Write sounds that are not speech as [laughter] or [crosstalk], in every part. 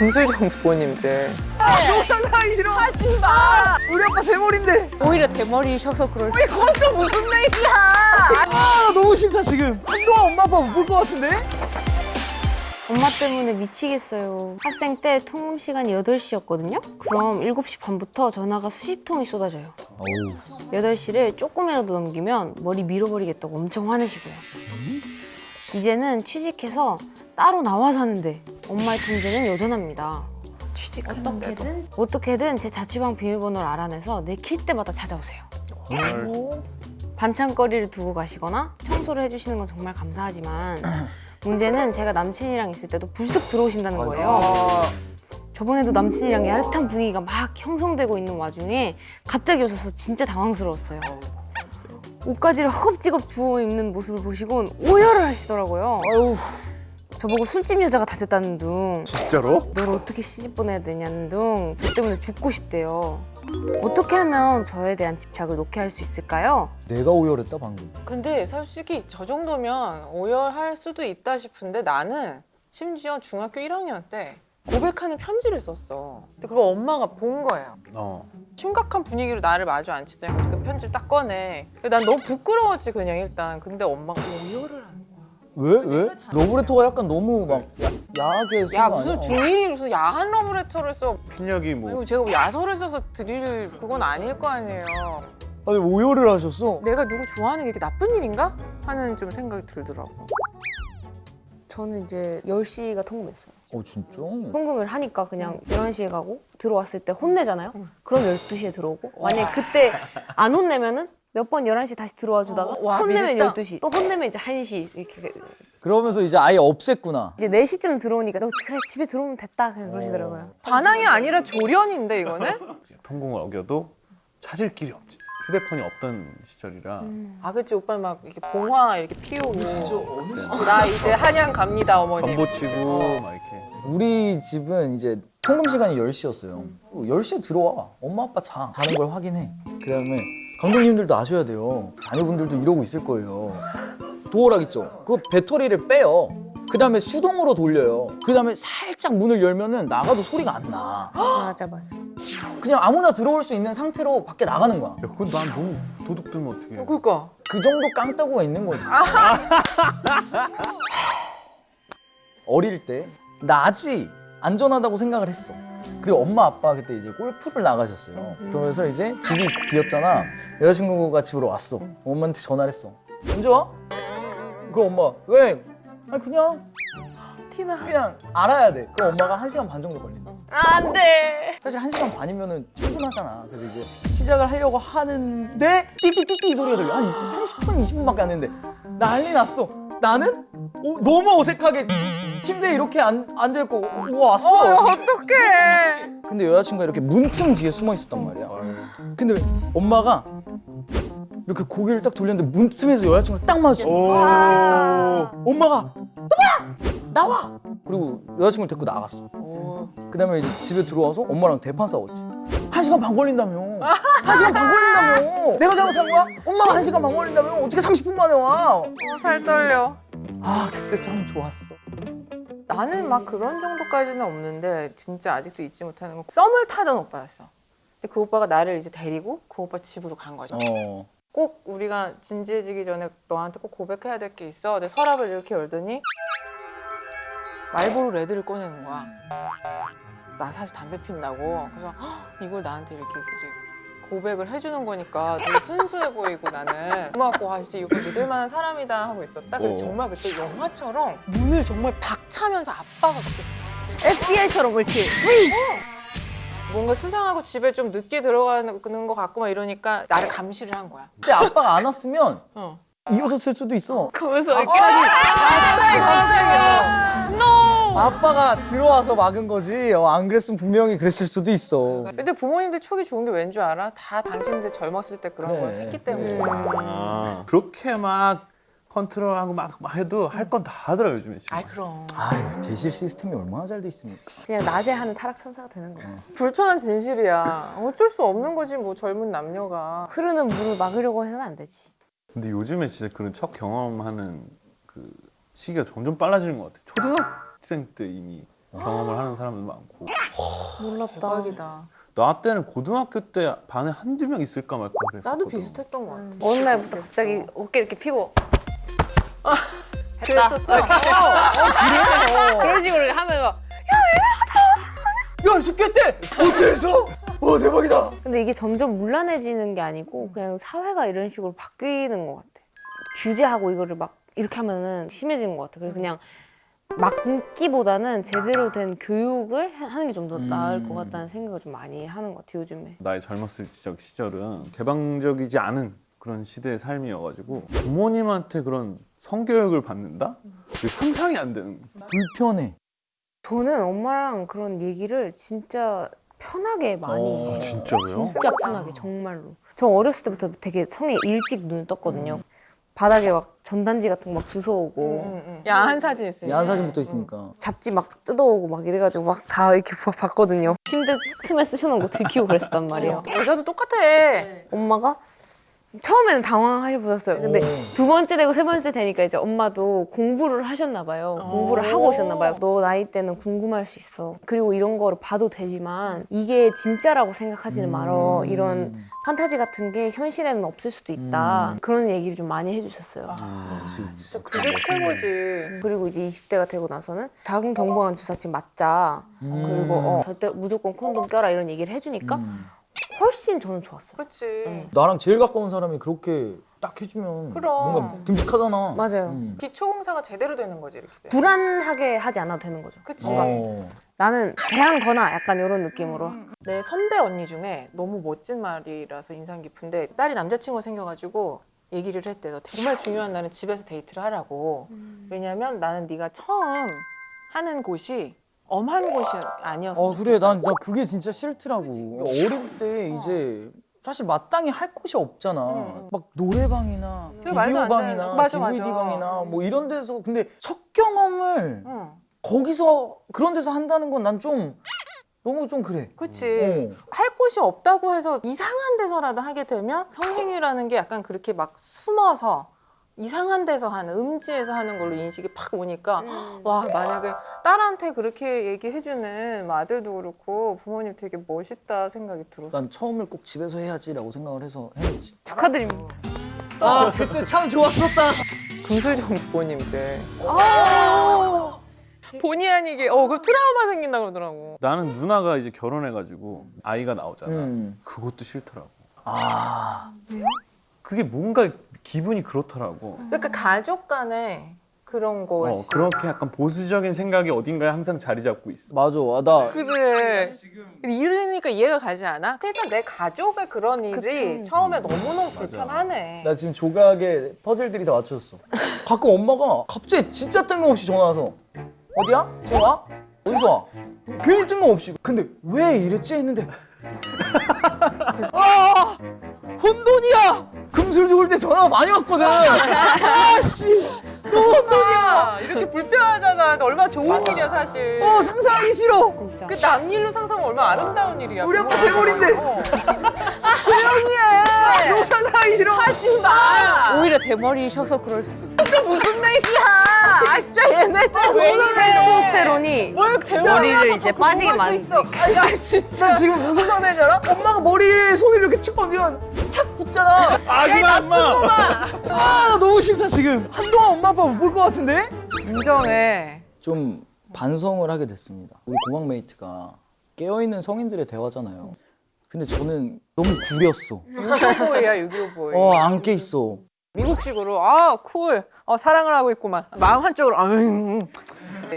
금술정 부모님들 너나 이런 하지 마. 우리 아빠 대머리인데 오히려 대머리셔서 그럴 수. 그건 또 무슨 얘기야? 아 너무 싫다 지금 한동안 엄마 아빠 못 볼 것 같은데? 엄마 때문에 미치겠어요. 학생 때 통금 시간이 8시였거든요? 그럼 7시 반부터 전화가 수십 통이 쏟아져요. 8시를 조금이라도 넘기면 머리 밀어버리겠다고 엄청 화내시고요. 이제는 취직해서 따로 나와 사는데 엄마의 통제는 여전합니다. 취직하는데도 어떻게든 제 자취방 비밀번호를 알아내서 내킬 때마다 찾아오세요. 반찬거리를 두고 가시거나 청소를 해주시는 건 정말 감사하지만 [clears throat] 문제는 제가 남친이랑 있을 때도 불쑥 들어오신다는 거예요. 저번에도 남친이랑 야릇한 분위기가 막 형성되고 있는 와중에 갑자기 오셔서 진짜 당황스러웠어요. 옷가지를 허겁지겁 주워 입는 모습을 보시곤 오열을 하시더라고요. 아유 저보고 술집 여자가 다 됐다는 둥 진짜로? 널 어떻게 시집 보내야 되냐는 둥 저 때문에 죽고 싶대요. 어떻게 하면 저에 대한 집착을 놓게 할 수 있을까요? 내가 오열했다 방금 근데 솔직히 저 정도면 오열할 수도 있다 싶은데 나는 심지어 중학교 1학년 때 고백하는 편지를 썼어. 근데 그걸 엄마가 본 거예요. 어. 심각한 분위기로 나를 마주 앉히더니 그 편지를 딱 꺼내. 난 너무 부끄러웠지 그냥 일단. 근데 엄마가 오열을 거야. 왜? 왜? 러브레터가 약간 너무 막 야, 야하게 쓴거 야 아니야? 무슨 중1이 무슨 야한 러브레터를 써. 핀력이 뭐 그리고 제가 뭐 야설을 써서 드릴 그건 아닐 거 아니에요. 아니 오열을 하셨어? 내가 누구 좋아하는 게 이게 나쁜 일인가? 하는 좀 생각이 들더라고. 저는 이제 10시가 통금했어요. 어 진짜? 통금을 하니까 그냥 11시에 가고 들어왔을 때 혼내잖아요? 그럼 12시에 들어오고 만약에 그때 안 혼내면은 몇 번 11시 다시 들어와 주다가 어, 와, 혼내면 밉다. 12시. 또 혼내면 이제 1시 이렇게. 그러면서 이제 아예 없앴구나. 이제 4시쯤 들어오니까 너 그래 집에 들어오면 됐다. 그냥 그러시더라고요. 반항이 아니라 조련인데 이거는? [laughs] 통공을 어겨도 찾을 길이 없지. 휴대폰이 없던 시절이라. 아 그치 오빠 막 이렇게 봉화 이렇게 피우고. 어, 나 이제 한양 갑니다 어머님 전보 치고 어. 막 이렇게. 우리 집은 이제 통금 시간이 10시였어요. 10시에 들어와. 엄마 아빠 자. 자는 걸 확인해. 그 다음에 감독님들도 아셔야 돼요. 자녀분들도 이러고 있을 거예요. 도어락 있죠? 그 배터리를 빼요. 그 다음에 수동으로 돌려요. 그 다음에 살짝 문을 열면은 나가도 소리가 안나. 맞아 맞아. 그냥 아무나 들어올 수 있는 상태로 밖에 나가는 거야. 야 그건 난 너무 도둑 들면 어떡해. 어, 그러니까. 그 정도 깡따구가 있는 거지. [laughs] 어릴 때 낮이 안전하다고 생각을 했어. 그리고 엄마 아빠 그때 이제 골프를 나가셨어요. 그러면서 이제 집이 비었잖아. 여자친구가 집으로 왔어. 엄마한테 전화를 했어. 언제 와? 그 엄마 왜? 아니 그냥 티나 그냥 알아야 돼. 그럼 엄마가 한 시간 반 정도 걸린다. 안 돼. 사실 한 시간 반이면은 충분하잖아. 그래서 이제 시작을 하려고 하는데 띠띠띠띠 소리가 들려. 한 30분, 20분밖에 안 됐는데 난리 났어. 나는 어, 너무 어색하게 침대에 이렇게 앉, 앉아있고 오, 왔어. 어 어떡해 근데 여자친구가 이렇게 문틈 뒤에 숨어 있었단 말이야. 근데 엄마가 이렇게 고개를 딱 돌렸는데 문틈에서 여자친구를 딱 마주쳐. 엄마가 너야 나와. 그리고 여자친구를 데리고 나갔어. 그 다음에 이제 집에 들어와서 엄마랑 대판 싸웠지. 한 시간 반 걸린다며. 한 시간 반 걸린다며. 내가 잘못한 거야? 엄마가 한 시간 반 걸린다며. 어떻게 30분 만에 와? 어, 살 떨려 아 그때 참 좋았어. 나는 막 그런 정도까지는 없는데 진짜 아직도 잊지 못하는 건 썸을 타던 오빠였어 근데 그 오빠가 나를 이제 데리고 그 오빠 집으로 간 거죠 어. 꼭 우리가 진지해지기 전에 너한테 꼭 고백해야 될 게 있어. 내 서랍을 이렇게 열더니 말보로 레드를 꺼내는 거야. 나 사실 담배 핀다고. 그래서 "헉, 이걸 나한테 이렇게 고백을 해주는 거니까 되게 순수해 보이고 나는 고맙고 아 진짜 이거 믿을 만한 사람이다 하고 있었다. 근데 어. 정말 그때 영화처럼 문을 정말 박차면서 아빠가 그렇게 FBI처럼 이렇게 뭔가 수상하고 집에 좀 늦게 들어가는 것 같고 막 이러니까 나를 감시를 한 거야. 근데 아빠가 안 왔으면 어. 이어졌을 수도 있어. 그러면서 이렇게 갑자기 갑자기. 아빠가 들어와서 막은 거지. 어, 안 그랬으면 분명히 그랬을 수도 있어. 근데 부모님들 촉이 좋은 게 왠 줄 알아? 다 당신들 젊었을 때 그런 그래. 걸 했기 때문에. 아, 그렇게 막 컨트롤하고 막, 막 해도 할 건 다 하더라 요즘에 지금 아이 그럼. 아유 대실 시스템이 얼마나 잘 돼 있습니까? 그냥 낮에 하는 타락 천사가 되는 거지. 불편한 진실이야. 어쩔 수 없는 거지 뭐 젊은 남녀가. 흐르는 물을 막으려고 해서는 안 되지. 근데 요즘에 진짜 그런 첫 경험하는 그 시기가 점점 빨라지는 것 같아 초등학 생 때 이미 경험을 하는 사람도 많고 몰랐다. 대박이다. 나 때는 고등학교 때 반에 한두 명 있을까 말까 그랬어 나도 비슷했던 것 같아. 어느 날부터 갑자기 어깨 이렇게 피고 그랬었어. 그런 식으로 하면 막야 숙제때 어땠어? 와 대박이다. 근데 이게 점점 문란해지는 게 아니고 그냥 사회가 이런 식으로 바뀌는 것 같아. 규제하고 이거를 막 이렇게 하면은 심해지는 것 같아. 그래서 그냥 막기보다는 제대로 된 교육을 하- 하는 게 좀더 나을 것 같다는 생각을 좀 많이 하는 것 같아 요즘에. 나의 젊었을 적 시절은 개방적이지 않은 그런 시대의 삶이어가지고 부모님한테 그런 성교육을 받는다? 그게 상상이 안 되는. 불편해. 저는 엄마랑 그런 얘기를 진짜 편하게 많이 어, 해요. 진짜로요? 진짜 편하게 정말로. 저 어렸을 때부터 되게 성에 일찍 눈을 떴거든요. 바닥에 막 전단지 같은 거 막 주워오고 야한 사진 있으니까. 야한 사진부터 있으니까. 잡지 막 뜯어오고 막 이래가지고 막 다 이렇게 봐- 봤거든요. 침대 틈에 쓰셔놓은 거 들키고 그랬단 말이에요. 여자도 똑같아. 엄마가 처음에는 당황하셨어요. 근데 오. 두 번째 되고 세 번째 되니까 이제 엄마도 공부를 하셨나 봐요. 공부를 하고 오셨나 봐요. 너 나이 때는 궁금할 수 있어. 그리고 이런 거를 봐도 되지만 이게 진짜라고 생각하지는 말어. 이런 판타지 같은 게 현실에는 없을 수도 있다. 그런 얘기를 좀 많이 해주셨어요. 진짜 그게 최고지. 그리고 이제 20대가 되고 나서는 작은 경부암 주사치 맞자. 그리고 어, 절대 무조건 콘돔 껴라 이런 얘기를 해주니까 음. 훨씬 저는 좋았어요. 그렇지. 나랑 제일 가까운 사람이 그렇게 딱 해주면 그럼. 뭔가 듬직하잖아. 맞아요. 음. 기초공사가 제대로 되는 거지 이렇게. 불안하게 하지 않아도 되는 거죠. 그치. 어. 나는 대한 거나 약간 이런 느낌으로. 내 선배 언니 중에 너무 멋진 말이라서 인상 깊은데 딸이 남자친구가 생겨가지고 얘기를 했대. 너 정말 중요한 날은 집에서 데이트를 하라고. 왜냐면 나는 네가 처음 하는 곳이 엄한 곳이 아니었어. 어 그래 난 나 그게 진짜 싫더라고. 어릴 때 이제 사실 마땅히 할 곳이 없잖아. 응. 막 노래방이나 안 비디오방이나. 맞아. DVD방이나 뭐 이런 데서 근데 첫 경험을 응. 거기서 그런 데서 한다는 건 난 좀 너무 좀 그래. 그치. 어. 할 곳이 없다고 해서 이상한 데서라도 하게 되면 성행위라는 게 약간 그렇게 막 숨어서 이상한 데서 하는 음지에서 하는 걸로 인식이 팍 오니까 와 만약에 딸한테 그렇게 얘기해주는 뭐 아들도 그렇고 부모님 되게 멋있다 생각이 들었어. 난 처음을 꼭 집에서 해야지라고 생각을 해서 해냈지. 축하드립니다. 아 그때 참 좋았었다. 금술정 부모님들. 본의 아니게 어 그 트라우마 생긴다 그러더라고. 나는 누나가 이제 결혼해가지고 아이가 나오잖아. 음. 그것도 싫더라고. 아 그게 뭔가 기분이 그렇더라고. 그러니까 가족 간에 그런 거. 어, 그렇게 약간 보수적인 생각이 어딘가에 항상 자리 잡고 있어. 맞아. 아, 나 그래. 이러니까 이해가 가지 않아? 그러니까 내 가족의 그런 일이 그쵸. 처음에 너무너무 불편하네. 나 지금 조각에 퍼즐들이 다 맞춰졌어. 가끔 엄마가 갑자기 진짜 뜬금없이 전화 와서 어디야? 지금 와? 어디서 와? 괜히 뜬금없이. 근데 왜 이랬지 했는데 [laughs] 아 혼돈이야. 금술 죽을 때 전화가 많이 왔거든. 아씨 너 혼돈이야. 아, 이렇게 불편하잖아. 그러니까 얼마나 좋은 일이야 사실. 어 상상하기 싫어. 진짜. 그 남일로 상상하면 얼마나 아름다운 일이야. 우리 아빠 대머리인데. 어. 조용히 해. 너무 상상하기 싫어. 하지 마. 오히려 대머리셔서 그럴 수도 있어. 그 무슨 얘기야? 아 진짜 얘네들 왜 이래? 테스토스테론이 머리를 이제 더 빠지게 수 있어. 야 진짜. 나 지금 무슨 상황인지 알아? 엄마가 머리에 손을 이렇게 툭 얹으면 착 붙잖아. 아기마 엄마. 아 너무 싫다 지금. 한동안 엄마 아빠 못 볼 것 같은데? 진정해. 좀 반성을 하게 됐습니다. 우리 고막 메이트가 깨어있는 성인들의 대화잖아요. 근데 저는 너무 구렸어. 6.25 boy야 6.25 boy. 어, 안 깨 있어. 미국식으로 아 cool, 어, 사랑을 하고 있구만. 마음 한쪽으로 아.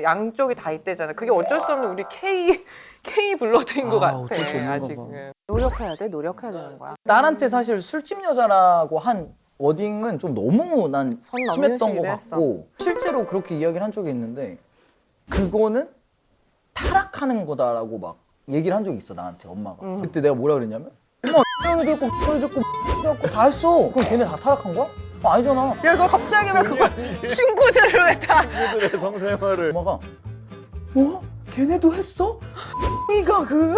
양쪽이 다 있대잖아. 그게 어쩔 수 없는 우리 K K blood인 것 아, 같아. 어쩔 수 없는가 봐. 아직은 노력해야 돼, 노력해야 되는 거야. 딸한테 사실 술집 여자라고 한 wording은 좀 너무 난 심했던 것 같고 실제로 그렇게 이야기를 한 적이 있는데 그거는 타락하는 거다라고 막 얘기를 한 적이 있어 나한테 엄마가 음. 그때 내가 뭐라 그랬냐면 엄마 X형이 됐고 X형이 됐고 X형이 다 했어 그럼 걔네 다 타락한 거야? 어, 아니잖아 야, 너 갑자기 왜 그걸 [laughs] 친구들을 왜 다? 친구들의 성생활을. 엄마가 뭐? 걔네도 했어? 이가 그?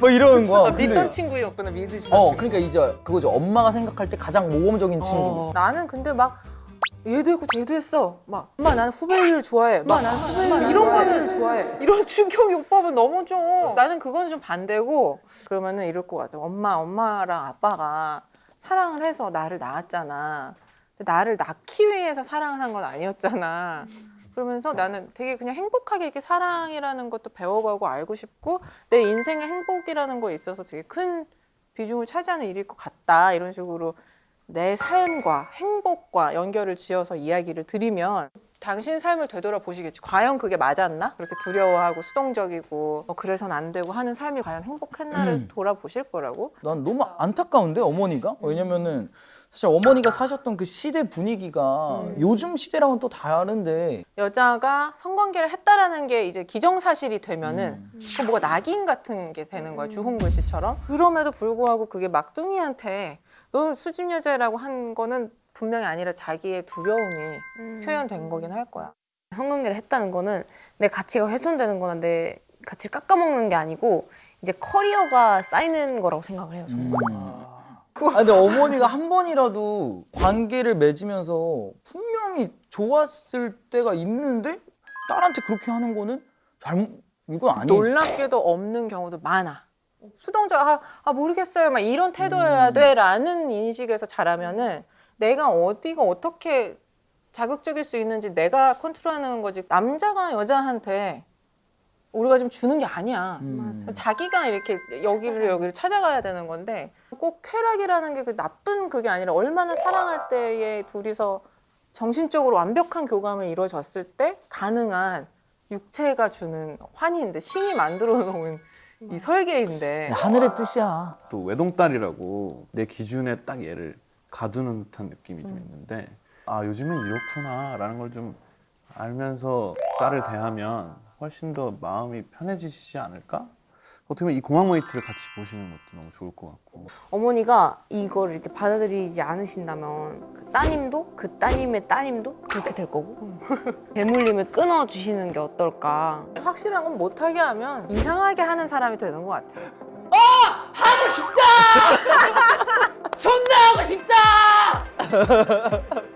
뭐 이러는 거야 근데- 믿던 친구였구나, 믿으시던 어 친구. 그러니까 이제 그거죠 엄마가 생각할 때 가장 모범적인 친구 어, 나는 근데 막 얘도 했고 쟤도 했어. 막 엄마 나는 후배를 좋아해. 엄마 나는 후배를 이런 거는 좋아해. 이런 충격 요법은 너무 좀 나는 그건 좀 반대고 그러면은 이럴 것 같아. 엄마 엄마랑 아빠가 사랑을 해서 나를 낳았잖아. 근데 나를 낳기 위해서 사랑을 한 건 아니었잖아. 그러면서 나는 되게 그냥 행복하게 이렇게 사랑이라는 것도 배워가고 알고 싶고 내 인생의 행복이라는 거에 있어서 되게 큰 비중을 차지하는 일일 것 같다. 이런 식으로 내 삶과 행복과 연결을 지어서 이야기를 드리면 당신 삶을 되돌아보시겠지. 과연 그게 맞았나? 그렇게 두려워하고 수동적이고 어, 그래선 안 되고 하는 삶이 과연 행복했나를 돌아보실 거라고. 난 너무 안타까운데 어머니가? 왜냐면은 사실 어머니가 사셨던 그 시대 분위기가 요즘 시대랑은 또 다른데. 여자가 성관계를 했다라는 게 이제 기정사실이 되면은 그 뭐가 낙인 같은 게 되는 거야 주홍글 씨처럼. 그럼에도 불구하고 그게 막둥이한테 너 수집 여자라고 한 거는 분명히 아니라 자기의 두려움이 표현된 거긴 할 거야. 성관계를 했다는 거는 내 가치가 훼손되는 거나 내 가치를 깎아먹는 게 아니고 이제 커리어가 쌓이는 거라고 생각을 해요 저는 아 근데 어머니가 한 번이라도 관계를 맺으면서 분명히 좋았을 때가 있는데 딸한테 그렇게 하는 거는 잘못 이건 아니지. 놀랍게도 없는 경우도 많아. 수동적 아, 아 모르겠어요. 막 이런 태도여야 돼라는 인식에서 자라면은 내가 어디가 어떻게 자극적일 수 있는지 내가 컨트롤하는 거지. 남자가 여자한테 우리가 지금 주는 게 아니야. 음. 자기가 이렇게 여기를 여기를 찾아가야 되는 건데 꼭 쾌락이라는 게 그 나쁜 그게 아니라 얼마나 사랑할 때에 둘이서 정신적으로 완벽한 교감이 이루어졌을 때 가능한 육체가 주는 환희인데 신이 만들어 놓은 이 설계인데. 하늘의 뜻이야. 또 외동딸이라고 내 기준에 딱 얘를 가두는 듯한 느낌이 좀 있는데 아 요즘은 이렇구나라는 걸 좀 알면서 딸을 대하면 훨씬 더 마음이 편해지시지 않을까? 어떻게 보면 이 공항 모니터를 같이 보시는 것도 너무 좋을 것 같고. 어머니가 이걸 이렇게 받아들이지 않으신다면 그 따님도? 그 따님의 따님도? 그렇게 될 거고. [laughs] 대물림을 끊어주시는 게 어떨까? 확실한 건 못하게 하면 이상하게 하는 사람이 되는 것 같아. [laughs] 존나 하고 싶다 [laughs]